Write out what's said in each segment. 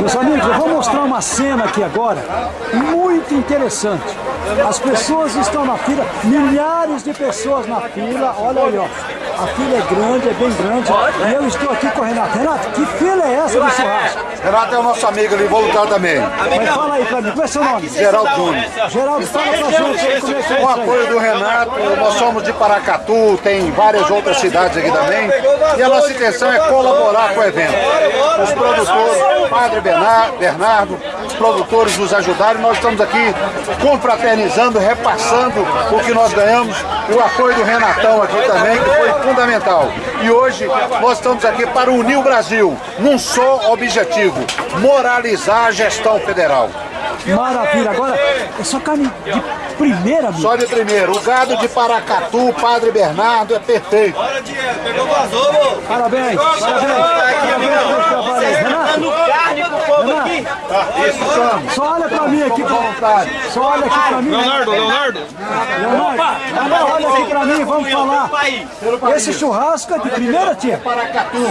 Meus amigos, eu vou mostrar uma cena aqui agora, muito interessante. As pessoas estão na fila, milhares de pessoas na fila, olha aí, ó. A fila é grande, é bem grande. E eu estou aqui com o Renato. Renato, que fila é essa do churrasco? Renato é o nosso amigo ali, voluntário também. Mas fala aí pra mim, qual é seu nome? Geraldo Júnior. Geraldo, fala pra gente aí como é que é Com o apoio do Renato, nós somos de Paracatu, tem várias outras cidades aqui também. E a nossa intenção é colaborar com o evento. Os produtores, Padre Bernardo, produtores nos ajudaram. Nós estamos aqui confraternizando, repassando o que nós ganhamos. E o apoio do Renatão aqui também, que foi fundamental. E hoje nós estamos aqui para unir o Brasil num só objetivo, moralizar a gestão federal. Maravilha, agora é só carne de primeira, amigo. Só de primeiro, o gado de Paracatu, Padre Bernardo, é perfeito. Parabéns, parabéns. Parabéns pelo trabalho aí. Renato, carne pro povo Isso somos. só olha pra mim aqui, Vontade. só olha aqui pra mim. Leonardo, Leonardo. Leonardo, Leonardo, olha aqui pra mim, vamos falar. Esse churrasco é de primeira, tia?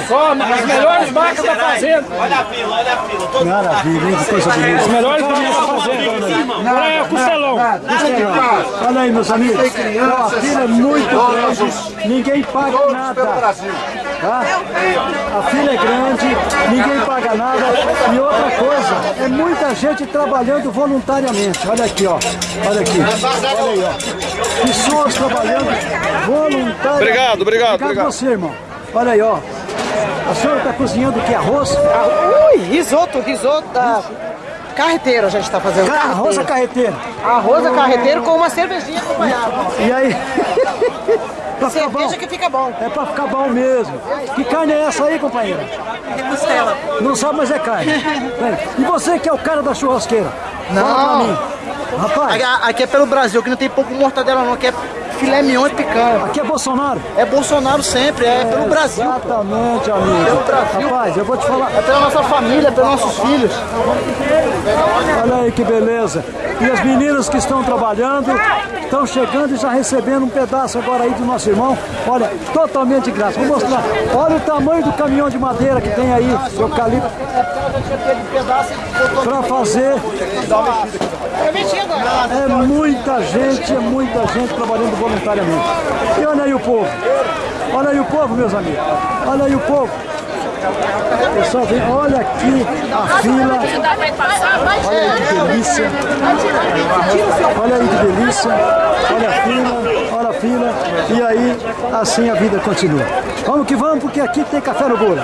Só as melhores marcas da fazenda. Olha a fila, olha a fila. Todo Maravilha, hein? Que coisa bonita. As melhores marcas da fazenda. Olha aí, meus amigos. A fila é muito grande, ninguém paga nada. Brasil. Tá? A fila é grande, ninguém paga nada. E outra coisa, é muita gente trabalhando voluntariamente. Olha aqui, ó. Olha aqui. Olha aí, ó. Pessoas trabalhando voluntariamente. Obrigado, obrigado, Obrigado obrigado. você, irmão. Olha aí, ó. A senhora está cozinhando o que? Arroz? Ui, risoto, risoto da carreteira a gente está fazendo. Arroz a Carreteira. carreteira. Arroz a carreteiro com uma cervejinha acompanhada. E aí? pra ficar bom? Cerveja que fica bom. É pra ficar bom mesmo. Que carne é essa aí, companheira? É costela. Não sabe, mas é carne. E você que é o cara da churrasqueira? Não. Fala pra mim. Rapaz, Aqui, aqui é pelo Brasil, que não tem pouco mortadela não, aqui é filé mignon e picanha. aqui é Bolsonaro. É Bolsonaro sempre, é pelo Brasil. pô. Exatamente, amigo. Pelo Brasil. Rapaz, eu vou te falar. É pela nossa família, pelos nossos filhos. Olha aí que beleza. E as meninas que estão trabalhando, estão chegando e já recebendo um pedaço agora aí do nosso irmão. Olha, totalmente de graça. Vou mostrar. Olha o tamanho do caminhão de madeira que tem aí, eucalipto, para fazer. É muita gente, é muita gente trabalhando voluntariamente. E olha aí o povo. Olha aí o povo, meus amigos. Olha aí o povo. Pessoal, vem, olha aqui a fila. Olha aí que delícia. Olha aí que delícia. Olha a fila, olha a fila. E aí, assim a vida continua. Vamos que vamos, porque aqui tem café no bolo.